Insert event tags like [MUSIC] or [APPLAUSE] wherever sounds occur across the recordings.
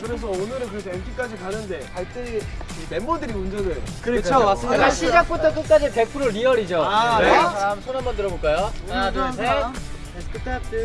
그래서 오늘은 그래서 MT까지 가는데 갈 때 멤버들이 운전을 그렇죠 맞습니다. 시작부터 끝까지 100% 리얼이죠. 아, 네. 네. 다음 손 한번 들어볼까요? 하나 둘 셋.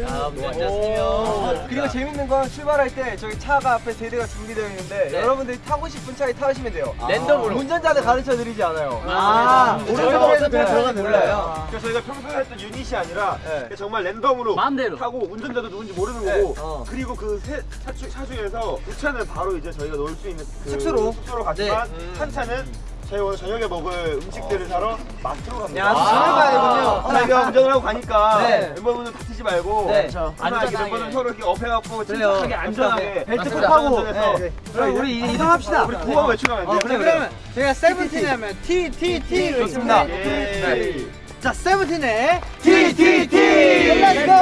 아, 뭐 앉았으면. 그리고 재밌는 건 출발할 때 저기 차가 앞에 세 대가 준비되어 있는데 네. 여러분들이 타고 싶은 차에 타시면 돼요. 랜덤으로. 운전자는 가르쳐 드리지 않아요. 아, 오른쪽에서 어떻게 들어가는지 몰라요. 그래서 저희가 평소에 했던 유닛이 아니라 네. 정말 랜덤으로 마음대로. 타고 운전자도 누군지 모르는 네, 거고 어. 그리고 그차 차 중에서 두 차는 바로 이제 저희가 놀 수 있는 그 숙소로? 숙소로 갔지만 네. 음. 한 차는 저희 오늘 저녁에 먹을 음식들을 사러 마트로 갑니다. 야, 저녁 가야 되군요. 저희가 운전을 하고 가니까 네. 멤버분들 다치지 말고 네. 하나 안전하게. 이렇게 멤버들 서로 이렇게 업해갖고. 침착하게 안전하게 벨트 꼭. 하고. 네. 그럼 우리 이동합시다. 우리 구호 외치면 안 돼요? 어, 그래, 그러면 제가 세븐틴 하면 T, T, T로 있습니다. 예. 자, 세븐틴의 T, T, T! Let's go!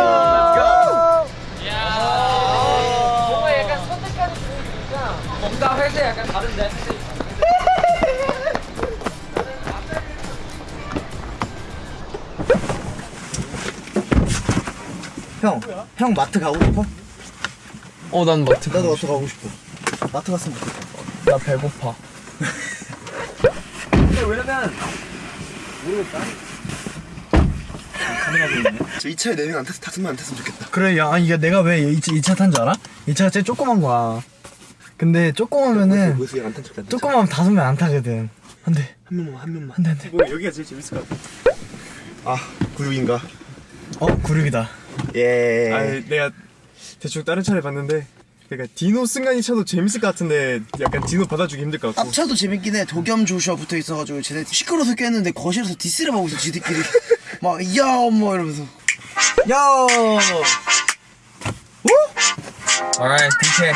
뭔가 약간 뭔가 회사 약간 다른데. 형, 형 마트 가고 싶어? 어, 난 마트. 나도 마트 가고 싶어. 마트 갔으면 좋겠다. 나 배고파. 저이 차에 네명안 탔, 탔으면 안 탔으면 좋겠다. 그래, 야, 이게 내가 왜이차 탄 줄 알아? 이 차가 제일 조그만 거야. 근데 조그마면은. 조그마면 다섯 명 안 타거든. 안 돼, 한 명만 한 명만. 안 돼, 안 돼. 뭐 여기가 제일 재밌을 것 같아. 아, 구육인가? 어, 구륙이다. 예. 아니 내가 대충 다른 차를 봤는데 그러니까 디노 승관이 차도 재밌을 것 같은데 약간 디노 받아주기 힘들 것 같고 앞차도 재밌긴 해. 도겸 조슈아 붙어 있어가지고 쟤네 시끄러워서 깼는데 거실에서 디스를 하고 있어 지들끼리. [LAUGHS] 막 야, 뭐 이러면서. 야. Alright, DJ.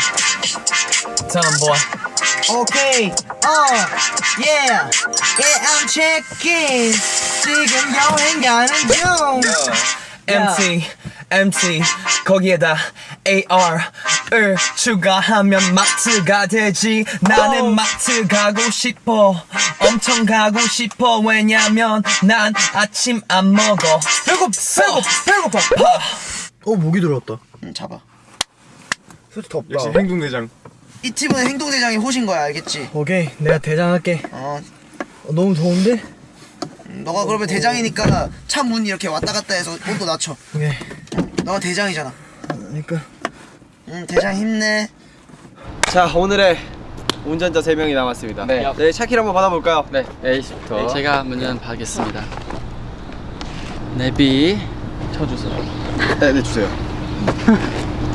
Tell him, boy. 오케이. 어. 예. 예, I'm checking. 지금 여행 가는 중. MT, MT, 거기에다 AR을 추가하면 마트가 되지. 나는 마트 가고 싶어. 엄청 가고 싶어. 왜냐면 난 아침 안 먹어. 배고, 배고, 배고파. 어, 목이 들어왔다. 응, 잡아. 솔직히 덥다. 역시 행동대장 이 팀은 행동대장이 호신 거야, 알겠지? 오케이, 내가 대장할게. 어, 어, 너무 더운데? 너가 그러면 대장이니까 차 문 이렇게 왔다 갔다 해서 온도 낮춰. 오케이. 너가 대장이잖아. 그러니까. 응, 대장 힘내. 자, 오늘의 운전자 3명이 남았습니다. 네. 네, 차키를 한번 받아볼까요? 네, A씨부터. 제가 먼저 받겠습니다. 내비 쳐주세요. 네, 네, 주세요.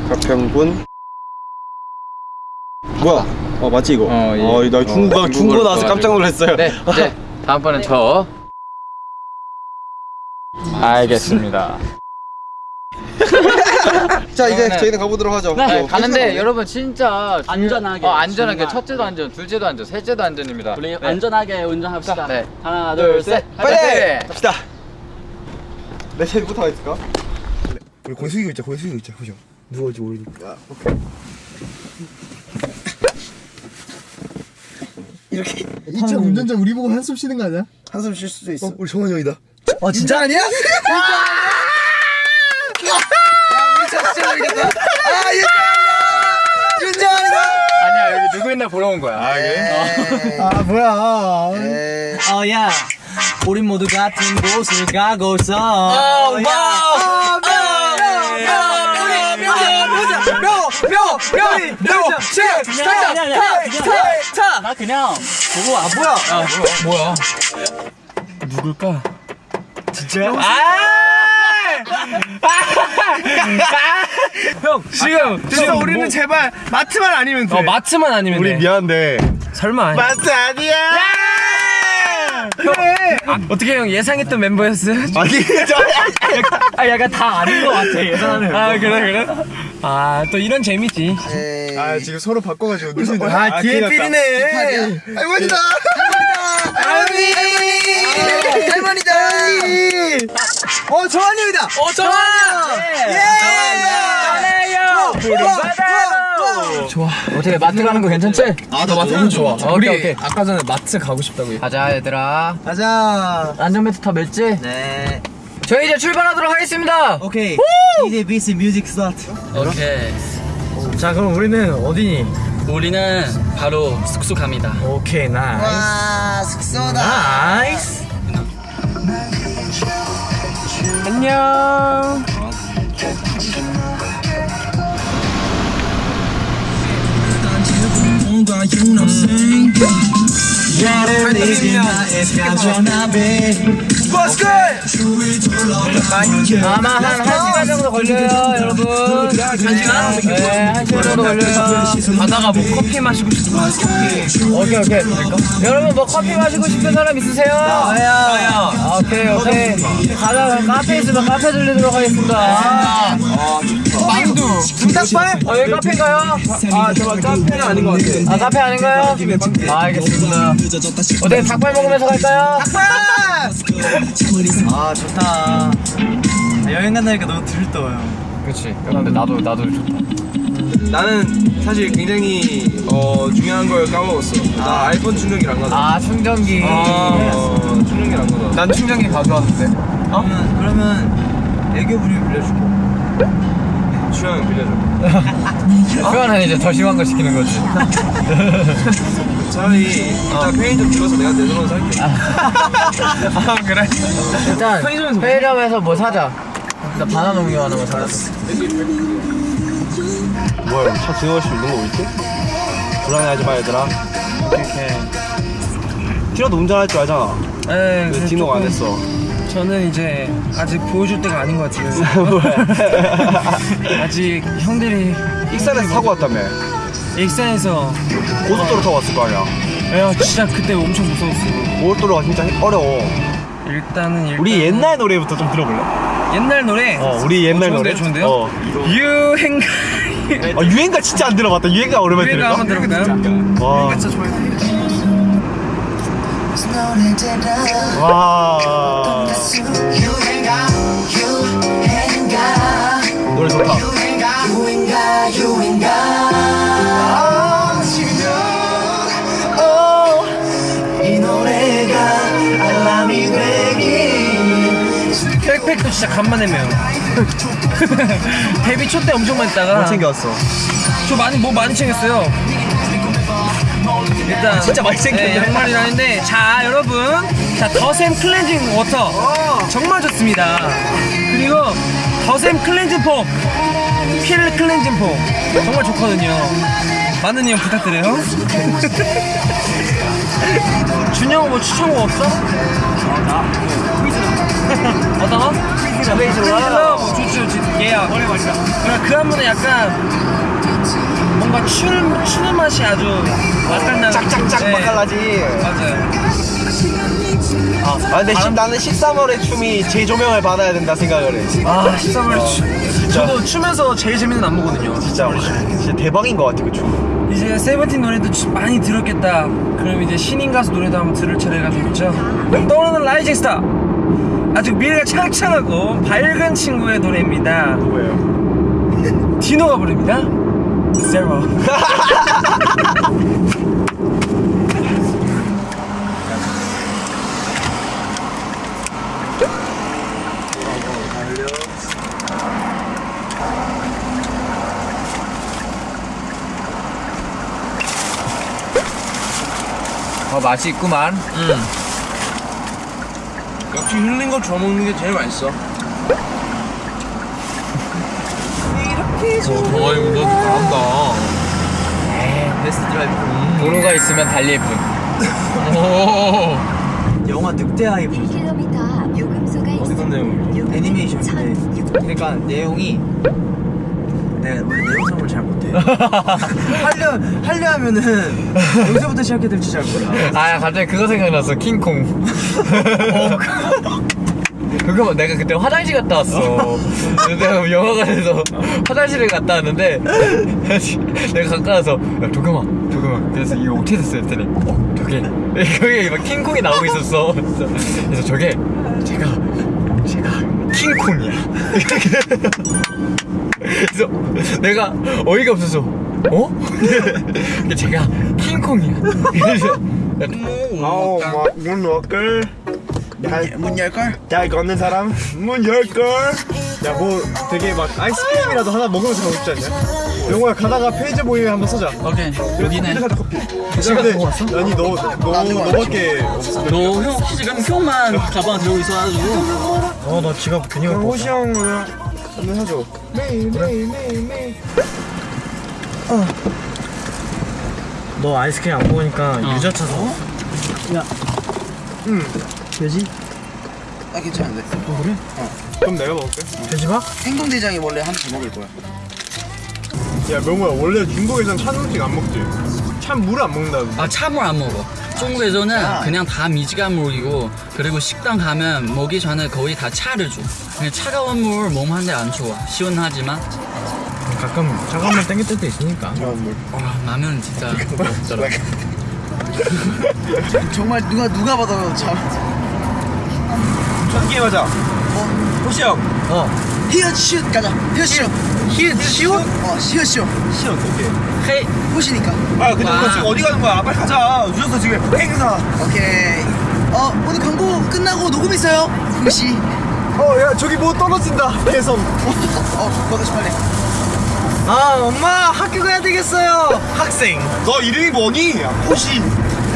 가평군. 뭐야? 어, 맞지, 이거? 어, 예. 나 중국어, 어, 중국어 나와서 깜짝 놀랐어요. 네, 이제 다음번엔 저. 알겠습니다. [LAUGHS] 자, 이제 네. 저희는 가보도록 하죠. 네, 뭐, 가는데 여러분 진짜 안전하게, 어, 안전하게 정말. 첫째도 안전, 둘째도 안전, 셋째도 안전입니다. 우리 네. 안전하게 운전합시다. 네. 하나, 둘, 둘, 셋, 셋. 파이팅! 갑시다. 내 제일부터 있을까? 우리 고개 숙이고 있자, 숙이고 있자, 그죠? 누가 올지 모르니까. 이렇게 이차 운전자 우리 보고 한숨 쉬는 거 아니야? 한숨 쉴 수도 있어. 우리 정원이 형이다. 어, 진짜 아니야? 아니야, 여기 누구 있나 보러 온 거야. 아, 아, 뭐야. 에이. 어, 야. 우린 모두 같은 곳을 가고 있어. 어, 야. 어, 나 그냥 보고 와. 뭐야? 아, 뭐야? 누굴까? 진짜야? 아! 형, 형 지금 지금 우리는 제발 마트만 아니면 돼. 어 마트만 아니면 우리 돼. 미안한데 설마. 아니- 마트 아니야 형, 어떻게 형 예상했던 멤버였어요? [LAUGHS] 아니 아 약간 다 아닌 것 같아 예상하는. 아 그래 그래? 아 또 이런 재미지. 아 지금 서로 바꿔가지고 누구 아 뒤에 삘이네 할머니다 할머니! 할머니 다! 어, 저한입니다! 어 좋아. 예. 좋아. 어떻게 마트 가는 거 괜찮지? 아 나 마트 너무 좋아 오케이, 우리 오케이. 아까 전에 마트 가고 싶다고 가자 얘들아. 가자! 안전벨트 다 맸지? 네. 저희 이제 출발하도록 하겠습니다. 오케이. 이제 비스 music start. 오케이. 자 그럼 우리는 어디니? 우리는 바로 숙소 갑니다. 오케이 nice 와, 숙소다. nice 안녕. 아마 한 1시간 정도 걸려요, 여러분. 1시간? 네, 1시간 정도 걸려요. 가다가 뭐 커피 마시고 싶은 거 커피. 오케이, 오케이. 여러분 뭐 커피 마시고 싶은 사람 있으세요? 저요. 오케이, 오케이. 가다가 카페 있으면 카페 들리도록 하겠습니다. 빵두. 불닭발? 어, 여기 카페인가요? 아 잠깐 카페는 아닌 것 같아. 아, 카페 아닌가요? 아, 알겠습니다. 어때, 닭발 먹으면서 갈까요? 아, 좋다. 여행 간다니까 너무 들떠요. 그렇지. 근데 나도, 나도 좋다. 나는 사실 굉장히 어 중요한 걸 까먹었어. 나 아 이폰 충전기를 안 가져. 아, 충전기. 어, 충전기를 안 가져. 난 충전기 가져왔는데. 그러면, 그러면 애교 부리면 빌려줄게. 주영 빌려줘. [LAUGHS] 그거는 이제 더 심한 거 시키는 거지. [LAUGHS] 차라리 이따 편의점 들어서 내가 내 돈으로 살게. [LAUGHS] 아, 그래? 일단 편의점에서 뭐 사자. 일단 바나나 우유 하나 만 사자. 뭐야 차 지나갈 수 있는 거 있지? 불안해하지 마 얘들아 티라도 운전할 줄 알잖아 네, 왜 디노가 안 했어 저는 이제 아직 보여줄 때가 아닌 것 같아요. [LAUGHS] 아직 형들이 익산에서 타고 왔다며 익산에서 고속도로 타고 왔을 거 아니야 야 진짜 그때 엄청 무서웠어. 고속도로가 진짜 어려워 일단은 일단 우리 옛날 노래부터 좀 들어볼래? 옛날 노래. 어 우리 옛날 어, 노래 좋은데요? 어. 유행가 아, 유행가 진짜 안 들어봤다 유행가 오랜만에 유행가 들을까? 한번 들어볼까요? 와. 진짜 좋아요. 와. 노래 좋다. 백팩도. 진짜 간만에 매요. [LAUGHS] 데뷔 초 때 엄청 많이 했다가 뭐 챙겨왔어? 저 많이 뭐 많이 챙겼어요. 일단 진짜. 네, 양말이랑 했는데 자 여러분 자 더샘 클렌징 워터 정말 좋습니다. 그리고 더샘 클렌징 폼, 필 클렌징 폼 정말 좋거든요. 많은 이용 부탁드려요. [LAUGHS] 준영 뭐 추천곡 없어? [LAUGHS] 어떤 거? 퀴즈 퀴즈 러브 좋지 좋지 예약 그 한번에 약간 뭔가 추는, 추는 맛이 아주 맛깔나는 짝짝짝 네, 맛깔나지. 맞아요. 아 근데 시, 나는 13월의 춤이 재조명을 받아야 된다 생각을 해 아 13월 추 저도 추면서 제일 재밌는 안무거든요. 진짜 진짜 대박인 것 같아 그 춤. 이제 세븐틴 노래도 추- 많이 들었겠다. 그럼 이제 신인 가수 노래도 한번 들을 차례가 됐죠? 떠오르는 rising star. 아주 미래가 창창하고 밝은 친구의 노래입니다. 누구예요? 디노가 부릅니다 제로 어, 맛이 있구만. 역시 흘린 거 주워 먹는 게 제일 맛있어. 도로가 있으면 달릴 뿐. 영화 늑대 아이브 1km 요금소가. 어떤 내용? 애니메이션인데. 그러니까 내용이 내가 [LAUGHS] 하려 하려 하면은 [LAUGHS] 여기서부터 시작해야 될지 잘 몰라. 아 갑자기 그거 생각났어. 킹콩 [LAUGHS] 그거 내가 그때 화장실 갔다 왔어. [LAUGHS] 내가 영화관에서 화장실을 갔다 왔는데 [LAUGHS] 내가 가까워서 야 도겸아 도겸아. 그래서 이거 어떻게 됐어 했더니 어 저게. [LAUGHS] 거기에 막 킹콩이 나오고 있었어. 그래서, 저게 제가 제가 킹콩이야. 그래서 내가 어이가 없어서 어? 제가 킹콩이야. 그래서 아우 막문 열걸 문 열걸? 야 이거 얻는 사람? 문 열걸? 야 뭐 되게 막 아이스크림이라도 하나 먹으면서 가고 싶지 않냐? 영호야 가다가 페이지 보이면 한번 써자. 오케이 여기네. 가자 커피. 근데 아니 너, 너, 너밖에 없어. 너형 혹시 지금 형만 가방 들고 있어가지고. 어나 지갑 괜히 갖고 호시 형 한번 매일 매일 매일 너 아이스크림 안 먹으니까 어. 유자차 사. 응 돼지? 나 괜찮은데. 어 그래? 그럼 내가 먹을게 돼지밥? 행동대장이 원래 하나 더 먹을 거야. 야 명호야 원래 중국에선 찬 음식 안 먹지 찬 물을 안 먹는다 아 참을 안 먹어 중국에서는 그냥 다 미지간 물이고 그리고 식당 가면 먹기 전에 거의 다 차를 줘 그냥 차가운 물 몸한테 안 좋아 시원하지만 가끔 차가운 물 땡길 때도 있으니까. 와 라면 진짜 [LAUGHS] 없더라 정말 누가 누가 봐도 참. 첫 게임 하자 호시 형 어. 히읗 시읒 가자. 히읗 시읒. 히읗 시옷? 어 시읒 시읒. 시험 오케이 헤이 호시니까. 아 근데 와. 너 지금 어디 가는 거야 빨리 가자 늦었어 지금 행사 오케이. 어 오늘 광고 끝나고 녹음 있어요. 호시. 어야 저기 뭐 떨어진다 배선 어 너도 빨리. 아 엄마 학교 가야 되겠어요. 학생. 너 이름이 뭐니? 호시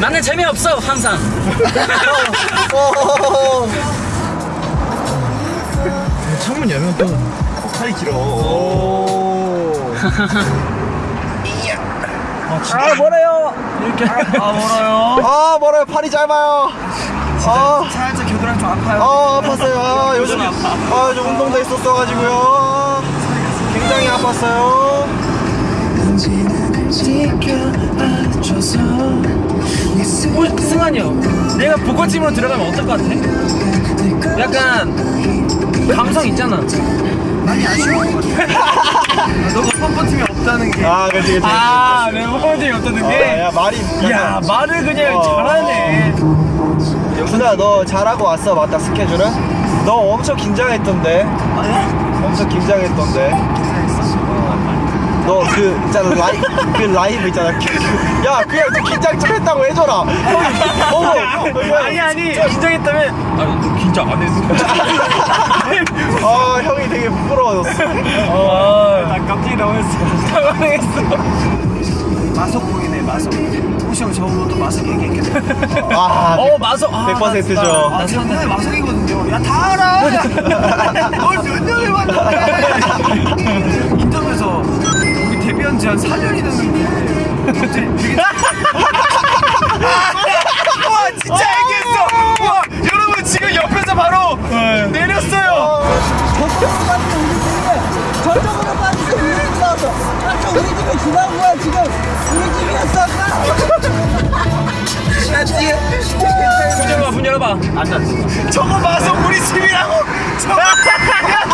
나는 재미없어 항상 [LAUGHS] 어. 창문 열면 또 팔이 길어 아 뭐래요? 이렇게 아 멀어요. 아 멀어요 팔이 짧아요 아, 살짝 겨드랑이 좀 아파요. 아 아팠어요 아 요즘 아 요즘 운동도 있었어가지고요 굉장히 아팠어요 어, 승환이요. 내가 보컬팀으로 들어가면 어떨 것 같아? 약간 감성 있잖아. 많이 아쉬워. [LAUGHS] 너가 펌퍼팀이 없다는 게. 아 그치 그치 아, 내가 펌퍼팀이 없다는 아, 게. 야 말이 야, 말을 그냥 어. 잘하네. 영순아 너 잘하고 왔어 맞다 스케줄은? 너 엄청 긴장했던데 엄청 긴장했던데 너그 있잖아 라이 그 라이브 있잖아 야 그냥 좀 긴장 좀 했다고 해줘라 형이 어머 아니, 아니, 긴장했다면. 아, 너 긴장 안 했어. [LAUGHS] 아 형이 되게 부끄러워졌어 아, 나 깜짝이 당황했어. 당황했어. 마석 보이네 마석. 호시 형또 마석 얘기했겠네. 아 어, 마석. 아, 100%죠. 나 아, 산다. 저번에 마석이거든요. 야 다 알아. [LAUGHS] 뭘몇 년을 봤는데. 인터뷰에서 우리 데뷔한 지한 4년이 됐는데. 갑자기 되게 [LAUGHS] 와 진짜 얘기했어 와 여러분 지금 옆에서 바로 내렸어요 저쪽으로 빠지고 우리 집 나왔어. 아까 우리 집에 지나온 거야 지금. 우리 집이었어. 나 뒤에. 문 열어봐, 문 열어봐. 앉아. 저거 마성 우리 집이라고 저거 야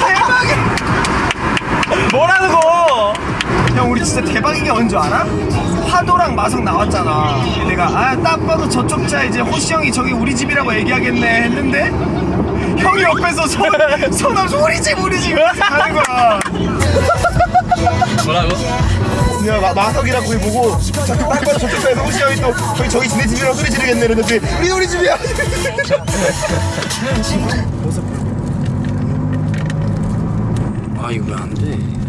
대박이야 뭐라는 거? 형 우리 진짜 대박인 게뭔줄 알아? 화도랑 마석 나왔잖아. 내가 아 딱 봐도 저쪽 차 이제 호시 형이 저기 우리 집이라고 얘기하겠네 했는데 형이 옆에서 손 손 없이 [LAUGHS] 우리 집 우리 집 가는 거야. 뭐라고? 야 마, 마석이랑 거기 보고 저쪽 딱 봐도 저쪽 차에서 호시 형이 또 저기 저기 지네 집이라고 소리 지르겠네 이러는데 우리 우리 집이야 [LAUGHS] 아 이거 왜 안 돼?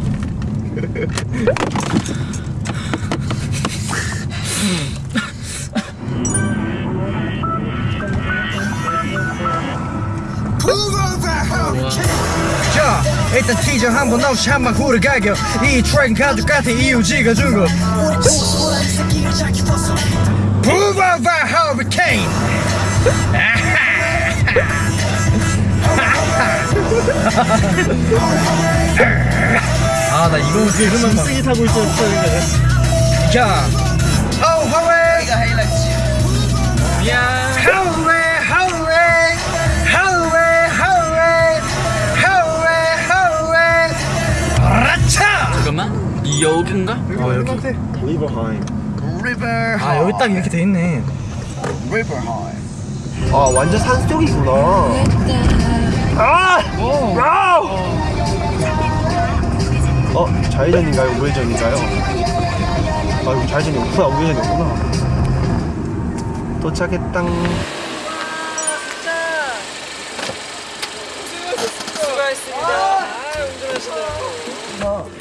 자 일단 티저 한번 나오시 한번 후르가겨. 이 트랙 가족 같은 이유지가 준거. 부바바 허리케인 아 나 이거는 들으면 막 타고 있었어 자어 화웨이 미안 하웨이 하웨이 하웨이 하웨이 하웨이 하웨이 라차! 잠깐만. 이 여긴가? 어 여기. 리버 하이. 아 여기 딱 이렇게 돼 있네. 아 완전 산속이구나 아! 아! 어? 좌회전인가요? 우회전인가요? 아 이거 좌회전이 없구나 우회전이 없구나 도착했당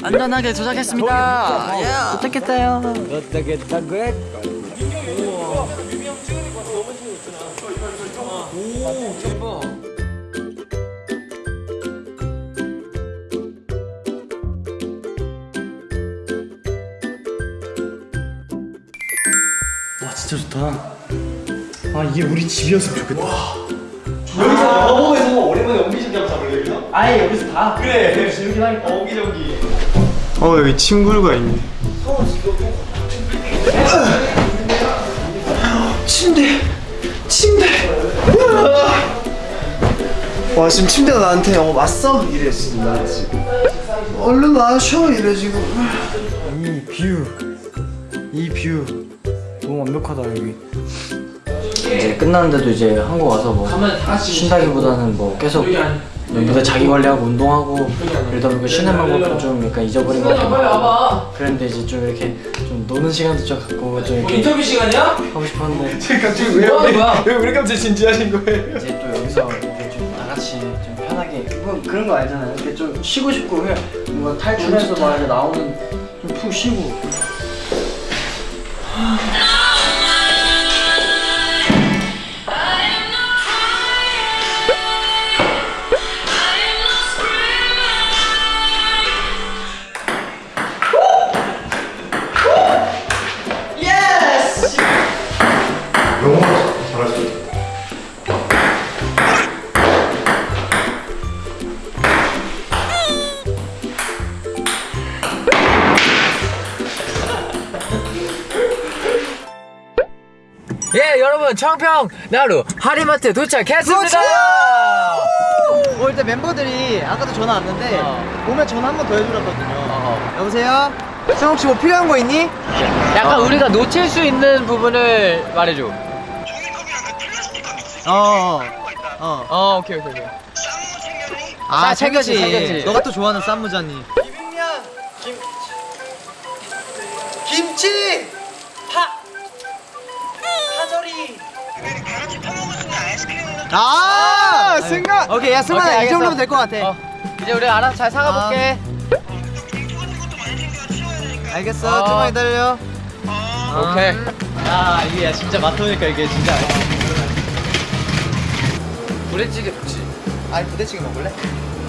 안전하게 도착했습니다. 예. 도착했어요. 와 진짜 좋다. 아 이게 우리 집이었으면 좋겠다. 어 여기 친구가 있네. 침대. 침대. 와 지금 침대가 나한테 어 왔어? 이래 지금 나 지금. 얼른 와셔 이래 지금 이뷰이뷰 너무 완벽하다 여기 이제 끝났는데도 이제 한국 와서 뭐 쉰다기보다는 뭐 계속 무대 자기 관리하고 운동하고 이러다 보니까 쉬는 방법도 좀 약간 잊어버린 것 같고 그런데 이제 좀 이렇게 좀 노는 시간도 좀 갖고 좀 이렇게 인터뷰 시간이야? 하고 싶었는데 [LAUGHS] 갑자기 왜, 뭐 하는 거야? 왜 우리 갑자기 진지하신 거예요? 이제 또 여기서 이렇게 좀 다같이 좀 편하게 뭐 그런 거 알잖아요 이렇게 좀 쉬고 싶고 그냥 뭔가 탈출해서 막 이렇게 나오는 좀 푹 쉬고 청평 나루 하리마트 도착했습니다 올 때 멤버들이 아까도 전화 왔는데 오면 전화 한 번 더 해주랬거든요. 여보세요? 형 혹시 뭐 필요한 거 있니? 약간 우리가 놓칠 수 있는 부분을 말해줘 어. 어. 어 오케이 오케이 오케이 아, 챙겼지. 챙겼지. 너가 또 좋아하는 쌈무자니. 비빔면. 김. 김치. 아, 승관. 오케이, 야 승관아 오케이, 이. 정도면 될 것 같아. 어, 이제 우리 알아서 잘 사가볼게 알겠어, 어. 좀만 기다려. 오케이 아, 이게 진짜 맡으니까 이게 진짜. 부대찌개 좋지 아니 부대찌개 먹을래?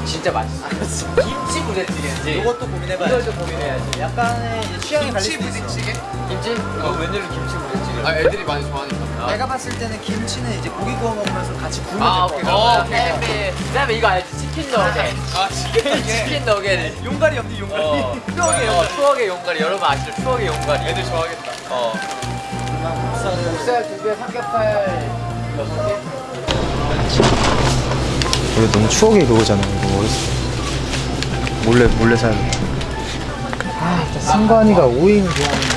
진짜 맛있어 김치 부대찌개인지 이것도 고민해봐야 이걸 좀 고민해야지 약간의 취향이 갈릴 수 있어. 김치? 어 웬일로 김치 부대찌개 아 애들이 많이 좋아하니까. 내가 봤을 때는 김치는 이제 고기 구워 먹으면서 같이 구우면 아될 오케이 것 같아. 어 오케이 그다음에 이거 알지? 치킨 너겟. 아 치킨 치킨 너겟. 용가리 없니 용가리? 어. [LAUGHS] 추억의 용 추억의 용가리. 여러분 아시죠? 추억의 용가리. 애들 좋아하겠다. 어. 목살 두 개 삼겹살 여섯 개. 이거 너무 추억의 그거잖아 이거. 어렸을 때 몰래 몰래 사야겠다 승관이가 오잉 좋아하는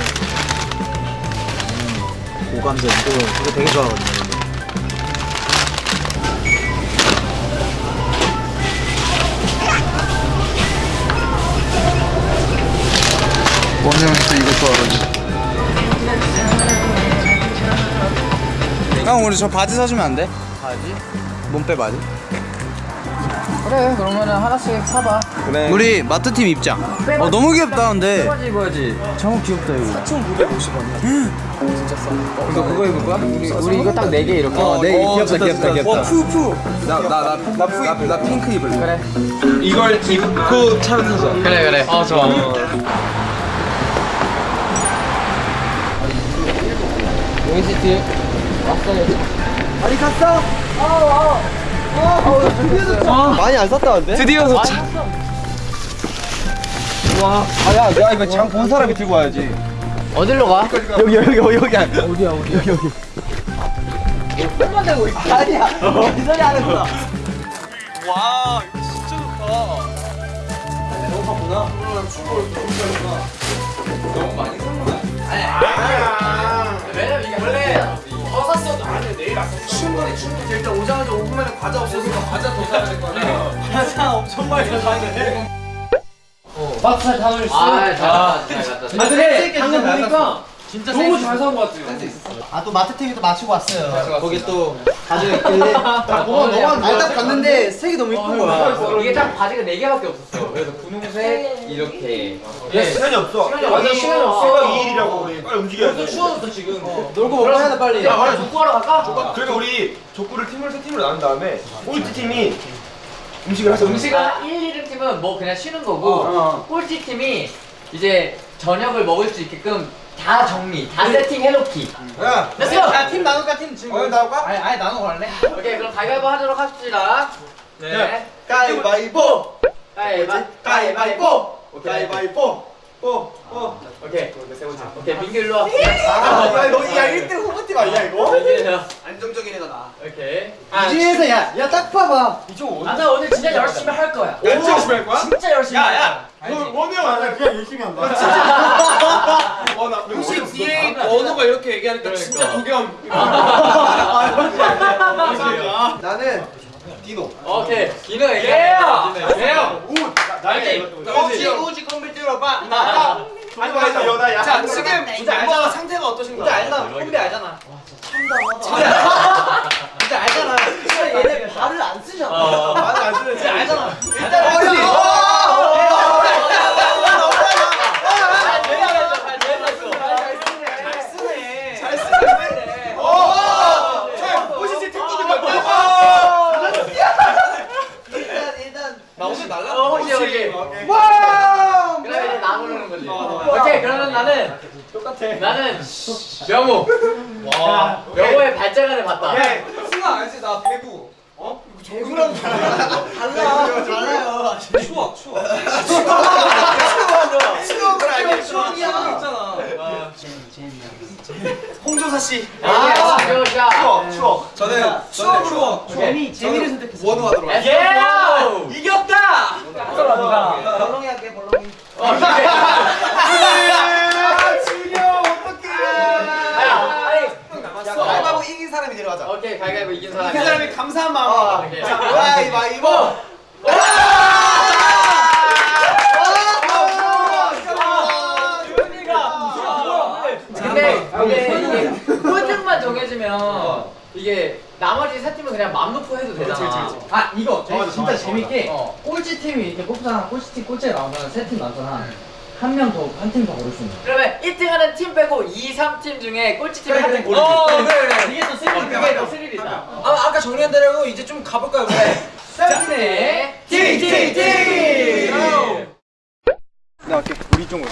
고감자 이거 이거 되게 좋아하거든요 원영은 또 이거 좋아하거든 형 우리 저 바지 사주면 안 돼? 바지? 몸빼 바지? 그래 그러면은 하나씩 사봐. 그래. 우리 마트팀 입장. 어 너무 귀엽다 근데. 입어야지 입어야지. 정우 귀엽다 이거 이거 그거 입을 거야? 우리 우리 이거 딱네개 이렇게. 어, 네, 귀엽다, 귀엽다, 귀엽다. 푸푸. 나, 나, 나, 나, 푸, 나 핑크 입을래. 그래. 이걸 입고 차를 타자. 그래 그래. 어 좋아. 용희 뒤에 왔어야지 어디 갔 어? 많이 안 샀다는데? 드디어 도착. 아야 야 이거 장 본 사람이 들고 와야지. 어디로 가? 여기 여기 여기 여기. 아니야 어디야 어디야? 여기 여기. 손만 대고 있어. 아니야. 이 소리 하는 거야 와 이거 진짜 좋다. 왜냐면 이게 원래 안돼 내일 왔어 충분히 충분히 일단 오자마자 5분 만에 과자 없어지니까 과자 더 사야 될거 아니야. [LAUGHS] 과자 엄청 많이 사는데 박살 다 올렸어 아잘 갔다. 잘 갔다. 아 근데 방금 보니까 진짜 너무 잘산거 같아요. 아 또 마트탱이도 마치고 왔어요. 거기 또 가져있길래. [LAUGHS] 아, 뭐, 너가 일단 봤는데 색이 너무 이쁜 거야. 이게 딱 바지가 4 개밖에 없었어. 그래서 분홍색 이렇게. 시간이 없어. 완전 시간이 없어. 2일이라고 우리 빨리 움직여야 추워졌어 지금. 놀고 먹고 해야 돼 빨리. 야 그래 족구하러 갈까? 그리고 우리 족구를 팀을 세 팀으로 나눈 다음에 꼴찌 팀이 음식을 하자. 음식은 1, 2등 팀은 뭐 그냥 쉬는 거고 꼴찌 팀이 이제 저녁을 먹을 수 있게끔 다 정리, 다 세팅 해놓기. 야 됐어요. 야팀 나눌까 팀 지금. 어, 나올까? 아니 아니 나누고 갈래? 오케이 그럼 가위바위보 하도록 합시다. 네. 가위바위보 가위바위보. 가위바위보 가위바위보 뽀뽀 오케이. 오케이 민규 일로 와. 아너야 1등 후보팀 아니야 이거? 안정적인 애가 나 오케이. 이 중에서 야 야 딱 봐봐. 나는 오늘 진짜 열심히 할 거야. 진짜 열심히 할 거야? 진짜 열심히. 할 거야. 원우 형 아니야 그냥 열심히 한다 혹시 뒤에 원호가 이렇게 얘기하니까 진짜 도겸. 나는 디노 오케이. 기능 얘기해. 예요. 날개. 우지 우지 컴퓨터로 봐 나가 아니 여다야 자 지금 멤버 상태가 어떠신가요? 알잖아. 콤비 알잖아. [LAUGHS] 진짜 알잖아. 진짜 얘네 발을 안 쓰잖아. 말을 안 쓰는 지 알잖아. 일단 어디 호시씨 technique 봐. 일단 일단 나 오늘 날라. 어, 오케이, 오케이. 그럼 이제 나 부르는 거지. 오케이, 그러면 나는 똑같아. 나는 명호. 와, 명호의 발자간을 봤다. 승아 알지? 나 배구. 어? 배구랑 달라. 달라. 달라요. 추워 추워. 추억을 알게. 추억 이야. 있잖아. 홍조사 씨. 아, 자, 추억 추억 저는 추억으로 재미 재미를 선택했어. 원호 하도록 예! 이겼다. 벌렁이 할게 벌렁이. 가위바위보 이긴 사람이 내려가자 오케이, 가위바위보 이긴 사람. 그 사람이 감사한 마음. 오케이. 가위바위보 근데 이게 꼴등만 정해지면 이게 나머지 세 팀은 그냥 맘 놓고 해도 되잖아. 아 이거 맞아, 진짜 맞아, 재밌게 어. 꼴찌 팀이 이렇게 뽑잖아. 꼴찌 팀 꼴찌에 나오면 세팀 나잖아. 한명 더 한 팀 더 고를 수 있는. 그러면 1등 하는 팀 빼고 2, 3팀 중에 꼴찌 팀 한팀 고르기. 어 그래 그래. 이게 더 스릴 그게 더 스릴 있다. 아, 아까 정리한 대로 이제 좀 가볼까요? 네. 네. 팅팅팅. 나 갈게 우리 쪽으로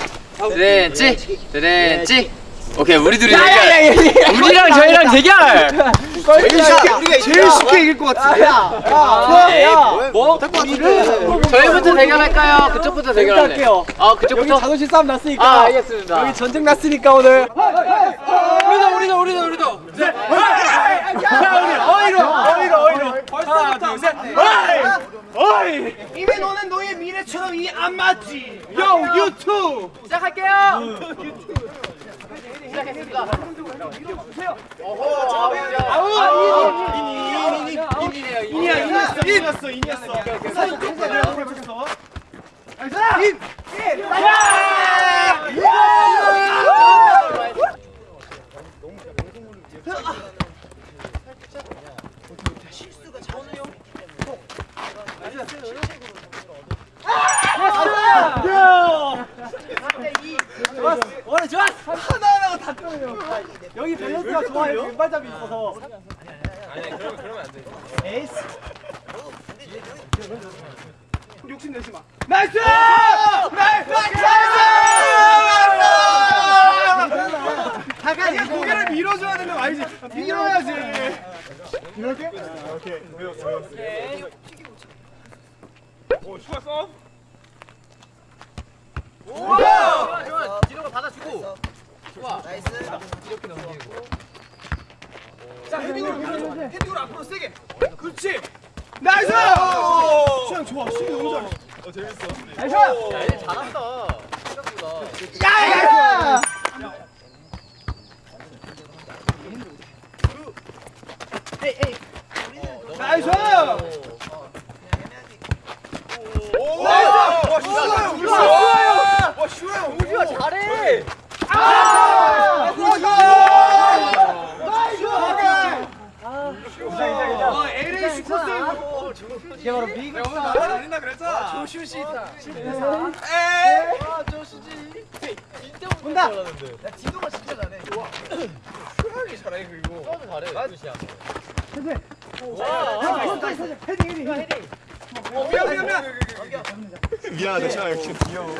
드렌치, 드렌치. 오케이, 우리 둘이 대결. 우리랑 저희랑 대결. [LAUGHS] 제일 쉽게 이길 것 같아 뭐? 저희부터 대결할까요? 그쪽부터 대결할래. 아, 그쪽부터. 자존심 싸움 났으니까. 아, 알겠습니다. 여기 전쟁 났으니까 오늘. 우리도, 우리도, 우리도, 우리도. 어이로 어이로 어이로. 하나, 둘, 셋. 이미 너는 너의 미래처럼 이 안 맞지. 요 유튜브. 시작할게요. 시작했습니다. 어허, 아우, 인이, 인이, 인이네요, 인이야, 인이었어, 인이었어 인이었어. 오늘 좋았어. 하나하나가 다 끊어요. 여기 밸런스가 좋아요. 왼발잡이 있어서. 아니 그러면 그러면 안 돼. 에이스. 욕심 내지 마. Nice! Nice! Nice! 다가 고개를 밀어줘야 되는 거 알지? 밀어야지. 이렇게? 오케이. 외웠어, 외웠어. 오? 좋아 좋아 디노가 받아주고 좋아 nice 이렇게 넘기고 자 헤딩으로 밀어줘 헤딩으로 앞으로 세게 그렇지 nice 순영 좋아 순영 너무 잘해 어 재밌어 nice 야 얘 잘한다 생각보다 야 야야 nice 오 나이스 와 슈아요 와 슈아요 우주야 잘해 아 나이스 와 LA 슈퍼세이브 이게 바로 미국 오늘 말안 한다 그랬잖아 조슈 씨 있다 온다 야 진호가 진짜 잘해 좋아 슈아이 잘해 그리고 너무 잘해 루시야 어 미안 미안 미안 미안하다 샤 역시 귀여워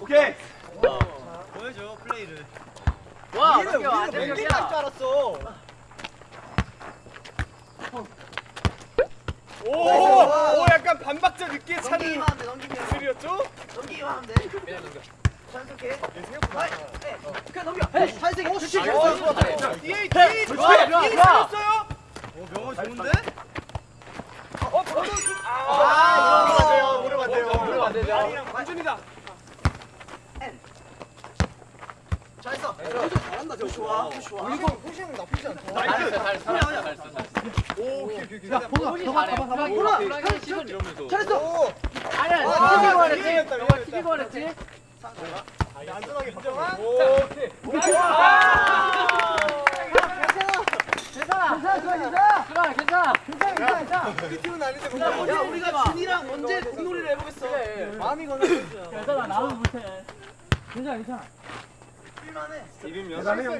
오케이 와 이렇게 완전 줄 알았어 오, 오 약간 반박자 늦게 차는 넘기면 소리였죠? 넘기기만 하면 돼 그냥 넘겨 자연스럽게 넘겨 자연스럽게 그렇지 뒤에 뒤에 좋아, 좋아. 살렸어요. 오 명호 좋은데? 어 번호 좀 아, 안 돼요. 모르면 안 되죠. 아니랑 완전이다. 잘했어 잘한다 저 좋아. 좋아. 이거 호시형 나쁘지 않다. 잘했어 잘했어 잘했어 오 오케이 오케이. 야 봐봐 봐봐 보라 시선 이러면서 잘했어 아니야 아, 튀기고 말했지 미안했다. 튀기고 말했지 안전하게 인정한. 오케이. 괜찮아 괜찮아 괜찮아 괜찮아 괜찮아 괜찮아 우리 팀은 아닌데 야, 우리가 준이랑 언제 공놀이를 해보겠어 마음이 건너겠어 괜찮아 나도 못해 괜찮아 괜찮아 할만해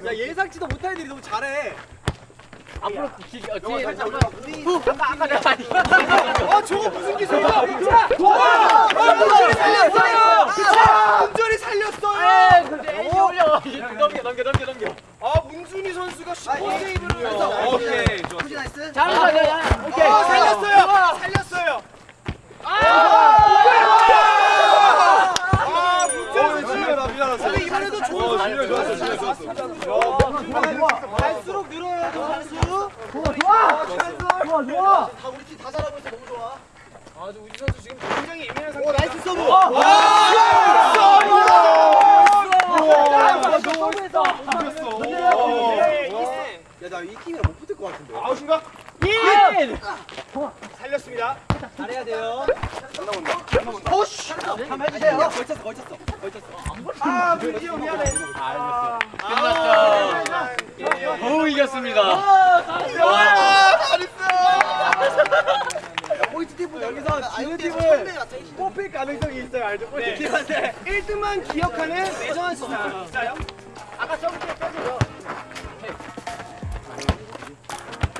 야 예상치도 못한 애들이 너무 잘해. 앞으로 기, 어, 뒤에 살짝 아까 아까 어 저거 무슨 기술이야? 와! 아, 문준이 살렸어요. 그쵸? 문준이 살렸어요. 올려. 넘겨 넘겨 넘겨 넘겨. 아 문준이 선수가 슈퍼 세이브를 해서 오케이 좋아. 잘했어 잘했어 오케이. 어 살렸어요. 살렸어요. 아 문준휘 선수. 나 미안하다 근데 이번에도 좋은 잘했어, 좋았어 잘했어, 좋았어. 갈수록 늘어요 선수. 좋아 좋아. 좋아 좋아. 다 우리 팀 다 잘하고 있어 너무 좋아 아주 우지 선수 지금 굉장히 예민한 상태. nice serve 야나이 팀이랑 못 붙을 것 같은데 아웃인 가? 살렸습니다. 잘해야 돼요 한번 해주세요. 걸쳤어 걸쳤어 걸쳤어 아형 미안해. 끝났죠. 겨우 이겼습니다. 아 잘했어. 포인트 팀보다 여기서 지는 팀을 뽑힐 가능성이 있어요 알죠? 포인트 팀한테 1등만 기억하는 매정한. 자, 아까 점프 빼줘요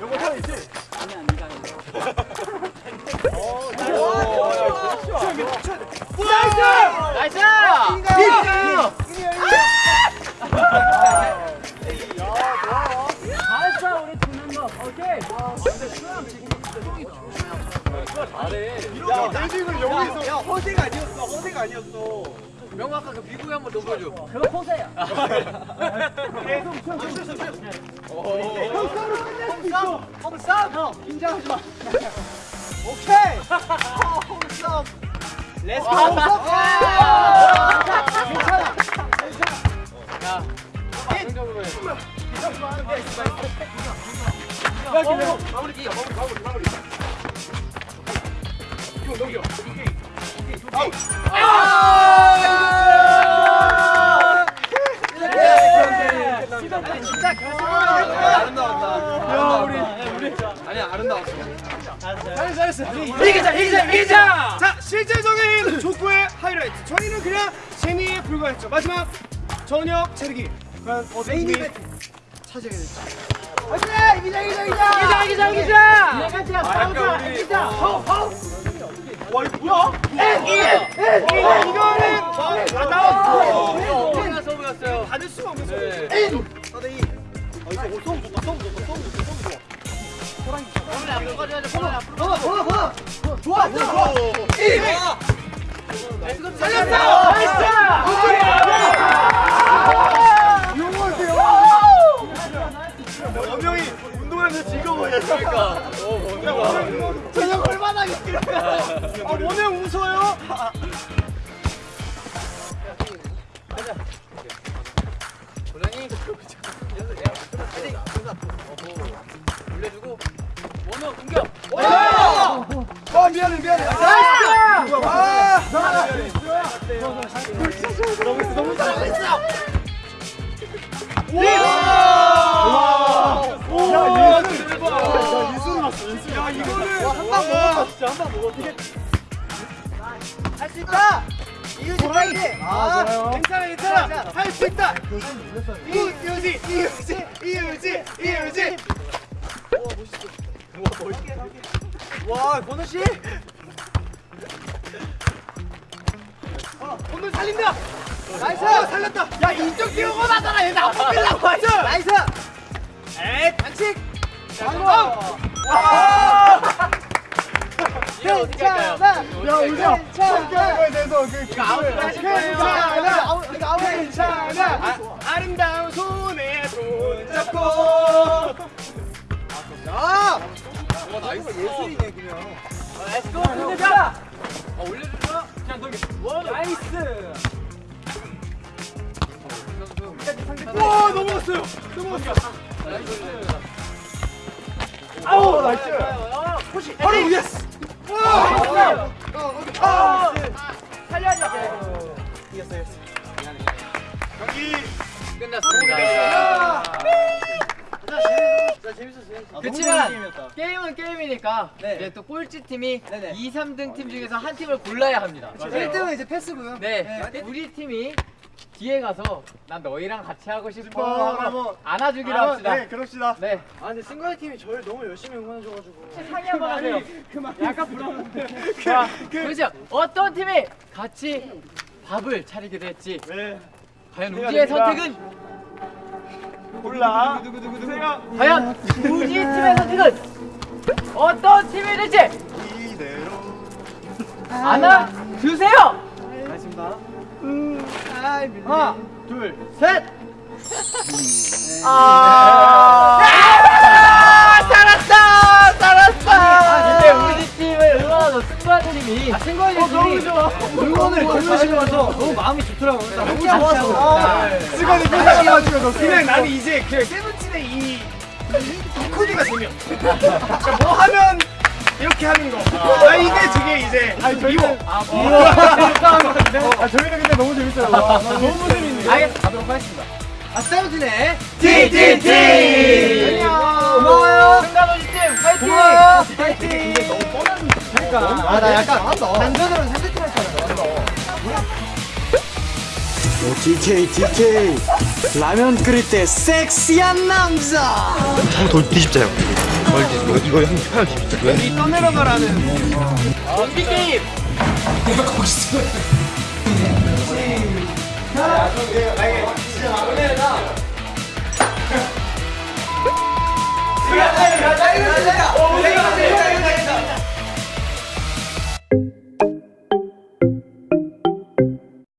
요거 타 있지? 나이스 잘했어 우리 두 멤버 오케이 야 대중은 여기서 야 허세가 아니었어 허세가 아니었어 명호 아까 그 미국에 한번 넣어줘 그거 포세야 홈싸움 홈 싸움 형 긴장하지 마. [LAUGHS] 오케이! 홈싸움 렛츠 고 괜찮아. 야 긍정적으로 해 마무리 마무리 마무리 마무리. 진짜 아름다웠다 야 우리 우리 아니야 아름다웠어. 이기자, 이기자, 이기자. 자, 실제적인 족구의 하이라이트. 저희는 그냥 재미에 불과했죠. 마지막 저녁 차리기. 과연 어떤 팀이 차지하게 될지. 이기자 이기자 이기자. 이기자 이기자 이기자. 약간 우리 이기자. 엄청난 서브였어요. 받을 수가 없 어. 원명이 운동하면서 즐거워요. 그러니까. 저녁 얼마나 아, 원명 웃어요? 아 미안해 미안해. 나이스! 아! 너무 너무 잘했어. 와! 야, 이거는 대박. 야, 이수로 났어. 이수로. 야, 이거는 한방 먹었다. 진짜 한방 먹었다. 할수 있다. 이유지 아, 좋아요. 괜찮아, 괜찮아. 할 수 있다. 이유지, 이유지, 이유지, 이유지. 와, 권우 씨. 어, 권우 살린다. 나이스. 어, 살렸다. 야, 이쪽 뛰어고 나잖아. 얘 나못 빌라고. 나이스. 나이스. 에이, 반칙. 장고. 와. 괜찮아. 야, 우리가 함께하는 거에 대해서 그 괜찮아. 괜찮아. 아름다운 손에 손 잡고. 야. 예술이네 그냥. Let's go 끝내자. 아 올려주자. 그냥 너 nice. 와 넘어갔어요. 넘어갔어. 아우 nice. Push. 바로 yes. 와. 아. 살려줘. 이겼어 이겼어. 경기 끝났습니다. 아, 그렇지만 게임은 게임이니까 이제 또 꼴찌 팀이 2, 3등 팀 중에서 한 팀을 골라야 합니다. 1등은 이제 패스고요. 네, 우리 팀이 뒤에 가서 난 너희랑 같이 하고 싶어. 하고 안아주기로 아, 합시다. 네 그럽시다. 네, 아 근데 승관이 팀이 저를 너무 열심히 응원해줘가지고. 상의 한번 하세요. 약간 부러운데. [LAUGHS] 자, 그렇죠. 어떤 팀이 같이 밥을 차리기로 했지? 네. 과연 됩니다. 선택은? 누구누구누구. 과연 우지 팀의 선택은 어떤 팀이 될지. 안아 주세요. 알겠습니다. 하나, 둘, 셋. 아, 살았다, 살았다. 근데 우리 팀을 응원하는 승관 팀이, 아, 승관 팀이 너무 좋아. 응원을 보내시고 와서 너무 마음이 좋더라고요. 너무 좋았어. 시간이 끝나가지고 그냥 나는 이제 그 세븐틴의 이, 이 코디가 재미없어. 그러니까 [LAUGHS] 뭐 하면 이렇게 하는 거. 아 이게 되게 이제 미워. 아, 뭐. [LAUGHS] 아 저희는 근데 너무 재밌어요. 와, 너무 재밌네. 알겠, 가도록 하겠습니다. 아 세븐틴의 TTT! 고마워요. 승관호지 팀, 화이팅! 고마워요. 파이팅. 그러니까 아 나 약간 단전으로 상대팀 했잖아 오, DK DK 라면 끓일 때 섹시한 남자 한번 뒤집자요 이거 이거 형 편하게 뒤집자 여기 떠내려가라는 원피 게임 내가 거기서 시작 내려가 그래 그래 그래 그래 그래 그래 그래 그래 그래 그래 그래